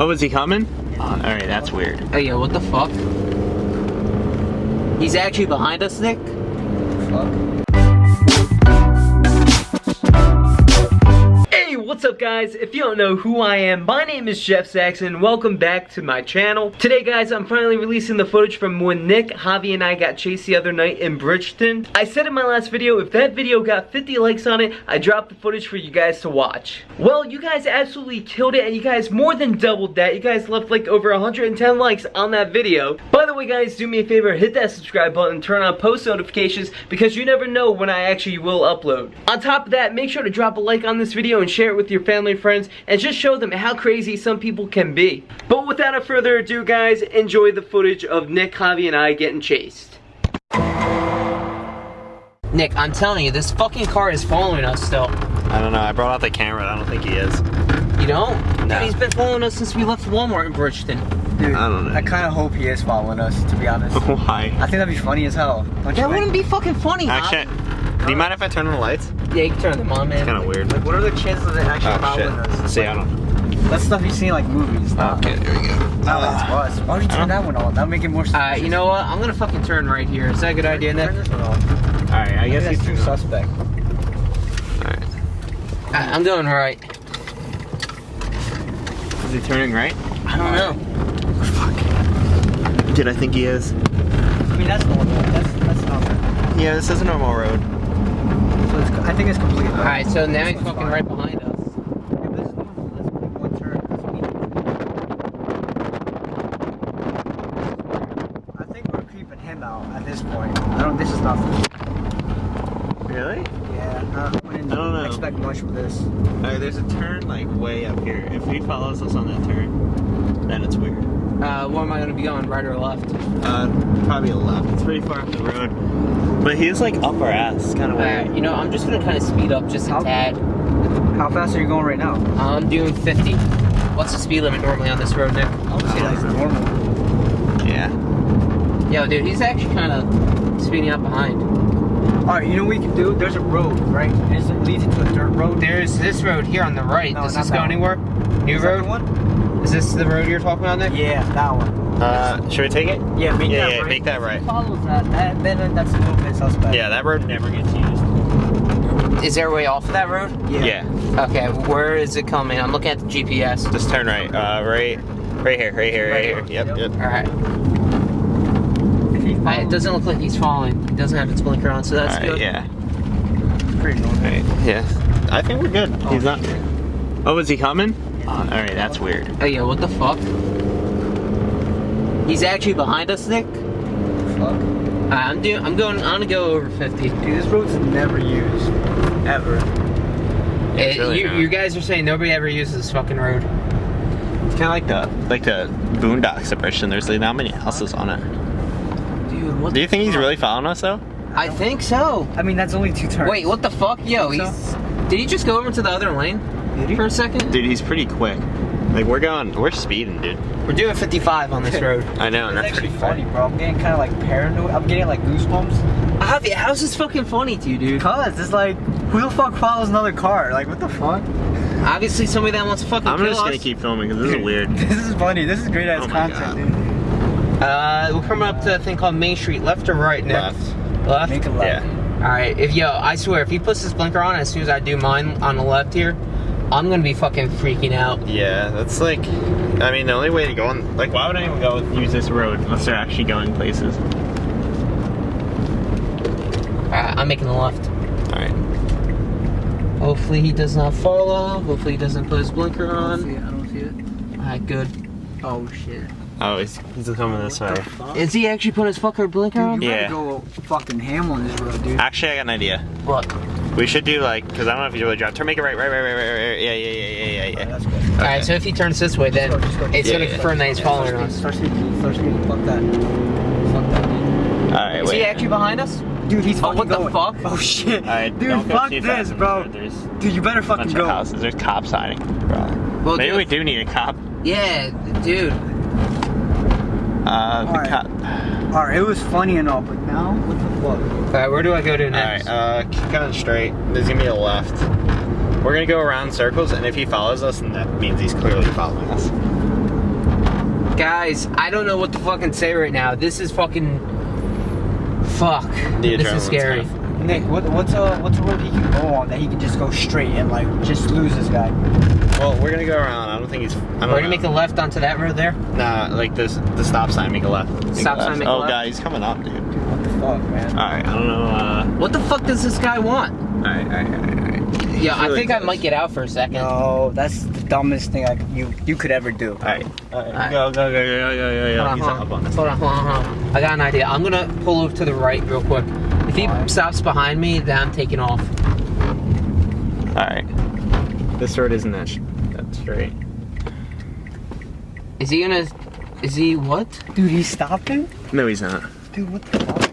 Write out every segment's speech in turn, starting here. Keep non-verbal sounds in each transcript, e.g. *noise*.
Oh, is he coming? Oh, all right, that's weird. Hey, yo, what the fuck? He's actually behind us, Nick? Fuck. Guys? If you don't know who I am, my name is Jeff Saxton. Welcome back to my channel. Today guys, I'm finally releasing the footage from when Nick, Javi, and I got chased the other night in Bridgeton. I said in my last video, if that video got 50 likes on it, I dropped the footage for you guys to watch. Well, you guys absolutely killed it and you guys more than doubled that. You guys left like over 110 likes on that video. By the way guys, do me a favor, hit that subscribe button, turn on post notifications because you never know when I actually will upload. On top of that, make sure to drop a like on this video and share it with your family friends and just show them how crazy some people can be. But without further ado guys, enjoy the footage of Nick, Javi, and I getting chased. Nick, I'm telling you, this fucking car is following us still. I don't know. I brought out the camera. I don't think he is. You don't? No. Dude, he's been following us since we left Walmart in Bridgeton. Dude, I don't know. I kind of hope he is following us, to be honest. *laughs* Why? I think that'd be funny as hell. Don't That wouldn't be fucking funny, huh? Do you mind if I turn on the lights? Yeah, you can turn them on, man. It's kind of weird. Like, what are the chances of it actually Oh following shit. us? See, I don't. That's stuff you see in like movies. Not, Okay, there we go. not like it's us. Why would you turn that one on? That'd make it more. Uh, you know what? I'm gonna fucking turn right here. Is that a good idea, Nick? Turn this one on. All right, I guess he's too suspect. All right. I I'm doing right. Is he turning right? I don't know. Fuck. Dude, I think he is. I mean, that's normal. That's that's not. Yeah, this is a normal road. So it's, I think it's complete. All right, so now he's fucking fine. right behind us. Yeah, but this is normal. That's only one turn. That's medium. I think we're creeping him out at this point. I don't. This is nothing. Really? Yeah, I wouldn't I don't know. expect much from this. Alright, there's a turn like way up here. If he follows us on that turn, then it's weird. Uh, where am I gonna be going, right or left? Uh, probably left. It's pretty far up the road. But he's like up our ass. Kind of Alright, weird. you know, I'm just gonna kind of speed up just a How- tad. How fast are you going right now? I'm doing 50. What's the speed limit normally on this road, Nick? I would say that's normal. Yeah. Yo, dude, he's actually kind of speeding up behind. All right, you know what we can do? There's a road, right? It leads into a dirt road. There's this road here on the right. No, Does this go one. anywhere? New Is that road? the one? Is this the road you're talking about, Nick? Yeah, that one. Uh, should we take it? Yeah, make yeah, that yeah, right. make that right. Follows that, that then that's a little bit suspect. Yeah, that road never gets used. Is there a way off of that road? Yeah. Yeah. Okay, where is it coming? I'm looking at the GPS. Just turn right. Uh, right, right here, right here, right, Right here. here. Yep, Yep. yep. Alright. If he Uh, follows, It doesn't look like he's falling. He doesn't have his blinker on, so that's Alright, good. yeah. pretty normal. Alright, yeah. I think we're good. Oh, He's not. shit. Oh, is he coming? Oh, all right, that's weird. Oh yeah, what the fuck? He's actually behind us, Nick? Fuck. Uh, I'm doing. I'm going. I'm gonna go over 50. Dude, this road's never used. Ever. Yeah, it's Uh, really you, you guys are saying nobody ever uses this fucking road. It's kind of like the like the Boondocks of Christian. There's like not many houses on it. Dude, what Do you think he's really following us though? I think so. I mean, that's only two turns. Wait, what the fuck? Yo, Think so? he's. Did he just go over to the other lane Did he? for a second? Dude, he's pretty quick. Like we're going, we're speeding, dude. We're doing 55 on this road. I know, and that's actually pretty funny, bro. I'm getting kind of like paranoid. I'm getting like goosebumps. Javi, how's this fucking funny to you, dude? Cause it's like, who the fuck follows another car? Like, what the fuck? Obviously, somebody that wants to fucking I'm kill just gonna us. keep filming because this is *laughs* weird. This is funny. This is great ass Oh content, God. dude. Uh, we're coming up to a thing called Main Street. Left or right, Nick? Left. Left. Make a left. Yeah. All right. If yo, I swear, if he puts his blinker on as soon as I do mine on the left here, I'm gonna be fucking freaking out. Yeah, that's like, I mean, the only way to go on, like, why would anyone go use this road unless they're actually going places? All right, I'm making the left. All right. Hopefully he does not follow. Hopefully he doesn't put his blinker I don't see on. it. I don't see it. All right, good. Oh shit. Oh, he's, he's coming this way. Is he actually putting his fucker blinker Dude, on? you Yeah. better go fucking ham on this road, dude. Actually, I got an idea. What? We should do like, because I don't know if you really drive. Turn, make it right, right, right, right, right, right. Yeah, yeah, yeah, yeah, yeah, Alright, yeah. that's. All right, so if he turns this way, then Just go, just go. it's Yeah, gonna yeah. confirm that he's following Start us. speeding, Start speeding, start speeding. Fuck that. Fuck that, dude. All right, Is wait. he actually behind us? Dude, he's Oh, fucking what the fuck? Oh shit. All right, Dude, don't fuck too this, bro. There's Dude, you better fucking bunch go. of houses. There's cops hiding. Bro. Well, Maybe dude- we do need a cop. Yeah, dude. Uh, the Alright. cop. Alright, it was funny and all, but now, what the fuck? All right, where do I go to next? right, uh, keep going straight. There's gonna be a left. We're gonna go around circles, and if he follows us, then that means he's clearly following us. Guys, I don't know what to fucking say right now. This is fucking. Fuck. The this is scary. kinda- Nick, what, what's a what's a road he can go on that he can just go straight and like just lose this guy? Well, we're gonna go around. I don't think he's. I don't We're gonna make a left onto that road there. Nah, like this, the stop sign, make a left. Make Stop a sign, left. make a oh, left. God, he's coming up, dude. What the fuck, man? Alright, I don't know, uh... What the fuck does this guy want? Alright, alright, alright, alright. Yeah, I Really think I might get out for a second. No, that's the dumbest thing I, c- you you could ever do. Alright, alright, Alright. go, go, go, go, go, go, go, Hold on, He's hold up on. on. Hold on, hold on, hold on. I got an idea. I'm gonna pull over to the right real quick. If he Alright. stops behind me, then I'm taking off. Alright. This road isn't that, sh- that straight. Is he gonna? Is he what? Dude, he's stopping? No, he's not. Dude, what the fuck?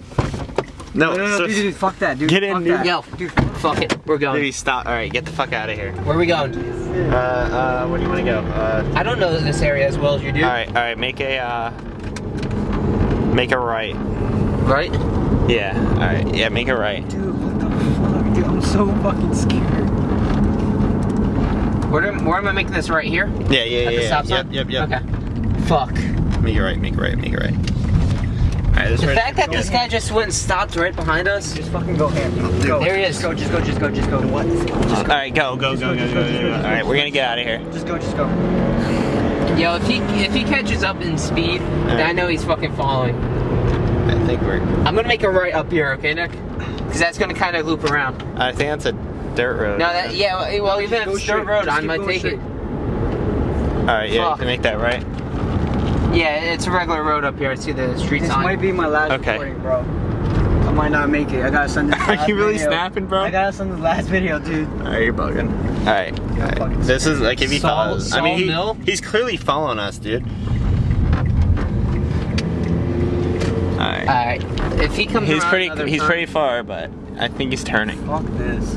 No, No, no, no, so- dude, dude, fuck that, dude. Get in, fuck dude. that. Yo, Dude, fuck it. We're going. Dude, stop. Alright, get the fuck out of here. Where are we going? Uh, uh, where do you want to go? Uh, I don't know this area as well as you do. alright, alright, make a, uh... Make a right. Right? Yeah, alright, yeah, make a right. dude, what the fuck? Dude, I'm so fucking scared. Where, am- where am I making this right here? Yeah, yeah, At yeah, the yeah. stop sign? Yep, yep, yep. Okay. Fuck. Make it right, make it right, make it right. Alright, The road- fact that this guy just went and stopped right behind us. Just fucking go here. Go. There he Just is. go, just go, just go, just go. What? Just go. Alright, go, go, go, go, go, go, go. Alright, we're gonna get out of here. Just go, just go. Yo, if he if he catches up in speed, then I know he's fucking following. I think we're. I'm gonna make a right up here, okay, Nick? Because that's gonna kind of loop around. I think that's a dirt road. No, that yeah. Well, well, even if Go it's straight. road, Just I keep might going take straight. it. Alright, yeah, you can make that right. Yeah, it's a regular road up here. I see the street This sign. might be my last Okay. recording, bro. I might not make it. I gotta send this *laughs* Are last you really video. snapping, bro? I gotta send the last video, dude. Alright, you're bugging. Alright. Yeah, alright. This is like if he Saul- follows. I mean, Saul Mill? he, he's clearly following us, dude. Alright. Alright. If he comes He's around pretty. He's turn- pretty far, but I think he's turning. Fuck this.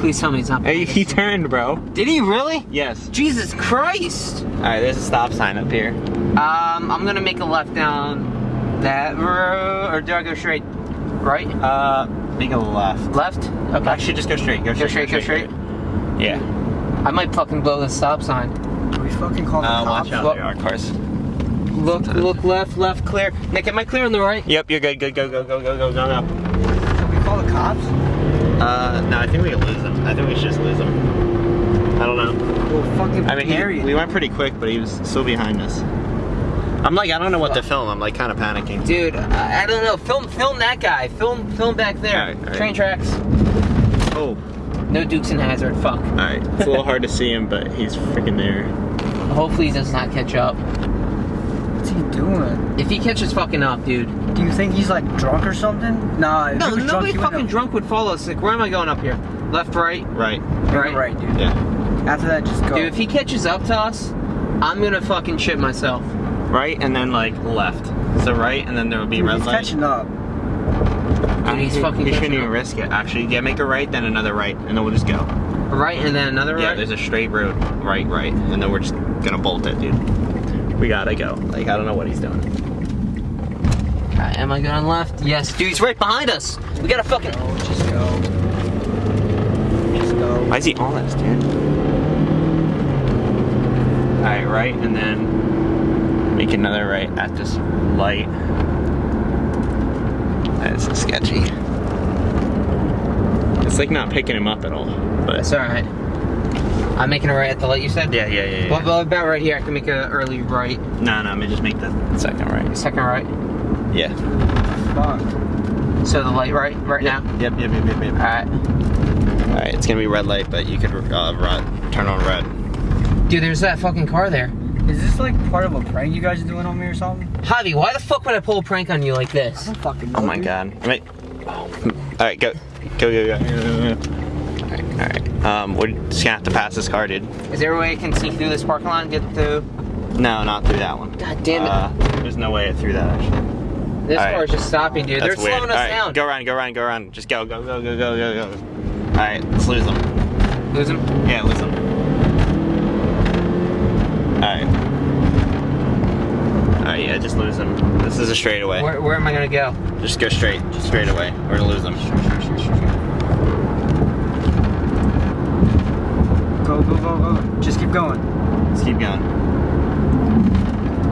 Please tell me he's not. Hey, he turned, bro. Did he really? Yes. Jesus Christ! Alright, there's a stop sign up here. Um, I'm gonna make a left down that road, or do I go straight? Right? Uh, make a left. Left? Okay. Actually, just go straight. Go Go straight. straight, go straight. Yeah. I might fucking blow the stop sign. Do we fucking call the Uh, cops? watch out. What? There are cars. Look, look left, left, clear. Nick, am I clear on the right? Yep, you're good. Good. Go. Go. Go. Go. Go. Go. Go. Should we call the cops? Uh, no, I think we can lose him. I think we should just lose him. I don't know. Well, fucking I mean, he, we went pretty quick, but he was still behind us. I'm like, I don't know what to film. I'm like kind of panicking. Dude, I, I don't know. Film, film that guy. Film, film back there. Alright, alright. Train tracks. Oh, No Dukes and Hazzard. Fuck. all right. It's a little hard to see him, but he's freaking there. Hopefully he does not catch up. What's he doing? If he catches fucking up, dude. Do you think he's like drunk or something? Nah, if No, he was drunk, nobody he fucking have- drunk would follow us. Like, where am I going up here? Left, right, Right. Right. right, dude. Yeah. After that, just go. Dude, if he catches up to us, I'm gonna fucking shit myself. Right, and then like left. So right, and then there would be Dude, red he's light. catching up. Dude, he's He- fucking He catching shouldn't even risk it. Actually, yeah, make a right, then another right, and then we'll just go. Right, and then another Yeah, right. there's a straight road. Right, right, and then we're just gonna bolt it, dude. We gotta go. Like I don't know what he's doing. Uh, am I going left? Yes, dude, he's right behind us. We gotta fucking. Oh, just go. Just go. Why is he on us, dude? Alright, right, and then make another right at this light. That's sketchy. It's like not picking him up at all. But That's alright. I'm making a right at the light you said? yeah, yeah, yeah. yeah. Well, well, about right here, I can make an early right. no, no, I mean just make the second right. Second right. Yeah. Fuck. So the light right, right now? Yep, yep, yep, yep, yep. Alright. Alright, it's gonna be red light, but you could uh, red, turn on red. Dude, there's that fucking car there. Is this like part of a prank you guys are doing on me or something? Javi, why the fuck would I pull a prank on you like I this? don't fucking know. Oh my dude. god. Wait. Alright, go. Go, go, go. Um, we're just gonna have to pass this car, dude. Is there a way I can sneak through this parking lot and get through? No, not through that one. God damn it. Uh, there's no way it through that, actually. this alright. car's just stopping, dude. That's They're weird. slowing us Alright, down. Go around, go around, go around. Just go, go, go, go, go, go, go. Alright, let's lose them. Lose them? Yeah, lose them. Alright. Alright, yeah, just lose them. This is a straightaway. Where, where am I gonna go? Just go straight, straight away. We're gonna lose them. Go, go, go, go. Just keep going. Let's keep going.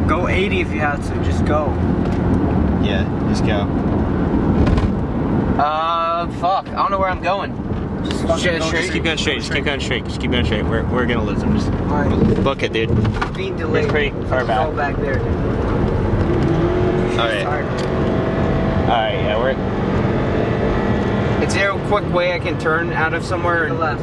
Go 80 if you have to. Just go. Yeah, just go. Uh, fuck. I don't know where I'm going. Just fucking Straight- go straight? Just keep going straight. Just keep going straight. Just keep going straight. We're, we're gonna lose them. Just Alright. book it, dude. Being delayed. It's pretty far back. Go back there. All right. All right. Yeah, we're. Is there a quick way I can turn out of somewhere? To the left.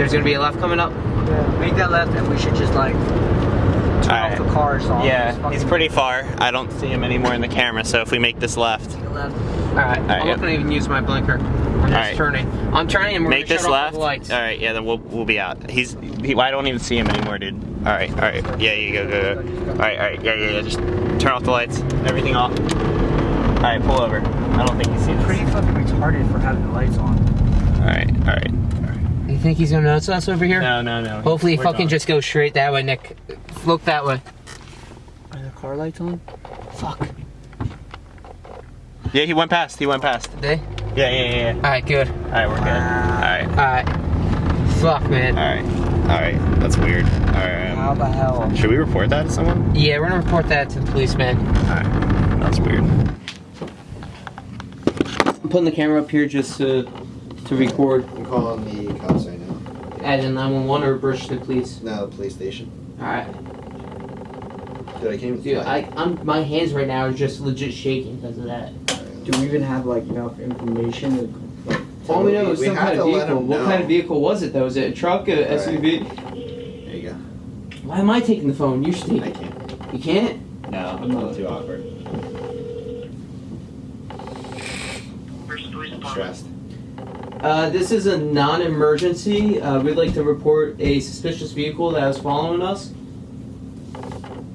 There's gonna be a left coming up. Yeah. Make that left, and we should just like turn Alright. off the car. So Yeah, he's fucking pretty far. I don't see him anymore in the camera. So if we make this left, left. All right. I'm yeah. not gonna even use my blinker. I'm just Alright. turning. I'm turning and we're make this shut off left. the lights. right. Yeah, then we'll we'll be out. He's. He, I don't even see him anymore, dude. All right. All right. Yeah, you go, go, go. All right. All right. Yeah, yeah, yeah. Just turn off the lights. Everything off. All right. Pull over. I don't think he's seen us. Pretty fucking retarded for having the lights on. All right. All right. You think he's gonna notice us over here? No, no, no. Hopefully, he We're fucking gone. just go straight that way, Nick. Look that way. Are the car lights on? Fuck. Yeah, he went past. He went past. They? Yeah, yeah, yeah. yeah. All right, good. All right, we're good. All right. All right. Fuck, man. All right. All right. That's weird. All right. How Um, the hell? should we report that to someone? Yeah, we're gonna report that to the policeman. All right. That's weird. I'm putting the camera up here just to to record. I'm calling the cops right now. Add in 911 or Bridgeton, please. No, the police station. All right. Dude, I came with Dude, I, I'm my hands right now are just legit shaking because of that. Do we even have like enough information to like? All we know We- is some kind of vehicle. What kind of vehicle was it though? Was it a truck, a Right. SUV? There you go. Why am I taking the phone? You should take I can't. You can't? No, I'm not too awkward. Stressed. Uh, this is a non-emergency. Uh, we'd like to report a suspicious vehicle that was following us.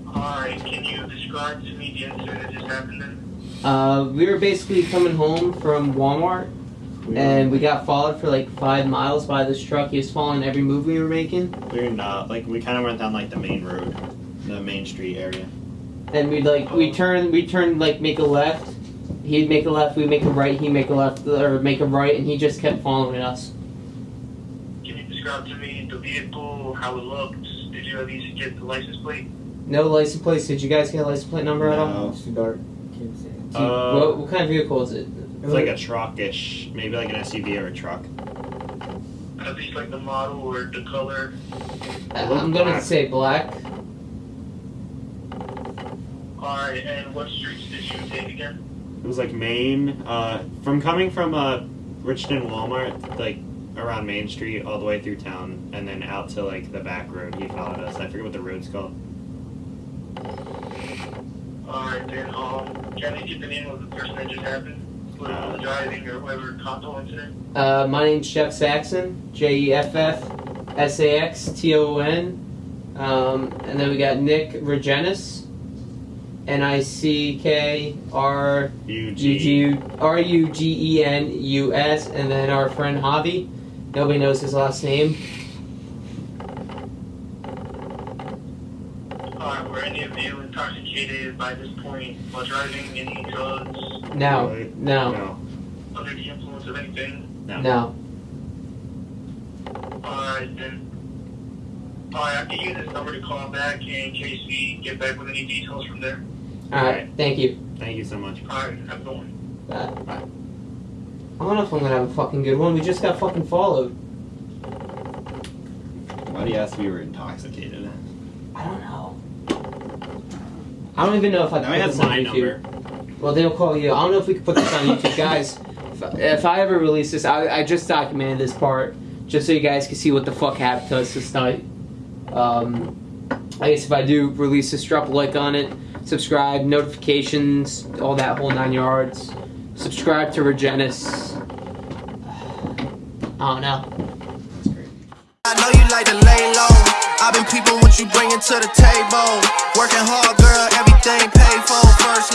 Alright, can you describe to me the incident that just happened then? Uh, we were basically coming home from Walmart, and we got followed for like five miles by this truck. He was following every move we were making, We're not like we kind of went down like the main road, the main street area. and we'd like we turn we turn like make a left. He'd make a left, we'd make a right. He'd make a left or make a right, and he just kept following us. Can you describe to me the vehicle, how it looked? Did you at least get the license plate? No license plate. Did you guys get a license plate number at all? No. It's too dark. Can't see. Do Uh, what, what kind of vehicle is it? It's like a truckish, maybe like an SUV or a truck. At least like the model or the color? Uh, I'm gonna say black. Alright, and what streets did you take again? It was like Main, uh, from coming from uh, Bridgeton Walmart, like around Main Street all the way through town, and then out to like the back road. He followed us. I forget what the road's called. Alright, then, um, can you get the name of the person that just happened? Uh, driving or whoever caused incident? Uh, my name's Jeff Saxton. J E F F S A X T O N. Um, and then we got Nick Regenis. N I C K R U G G R U G E N U S. And then our friend Javi. Nobody knows his last name. Alright, were any of you intoxicated by this point while driving? Any drugs? No, Really? no, No. Under the influence of anything? No. no. Alright then. Alright, I can use this number to call back in case we get back with any details from there. Alright, thank you. Thank you so much. Alright, have a good one. Bye. Bye. I don't know if I'm gonna have a fucking good one. We just got fucking followed. Why do you ask if we were intoxicated? I don't know. I don't even know if I Now can he put has this on my YouTube. number. Well, they'll call you. I don't know if we can put this on YouTube, *laughs* guys. If, if I ever release this, I, I just documented this part just so you guys can see what the fuck happened to us this night. Um, I guess if I do release this, drop a like on it, subscribe, notifications, all that whole nine yards. Subscribe to Regenis. I don't know. I know you like to lay low. I've been what you bringing to the table. Working hard, girl, everything paid for. First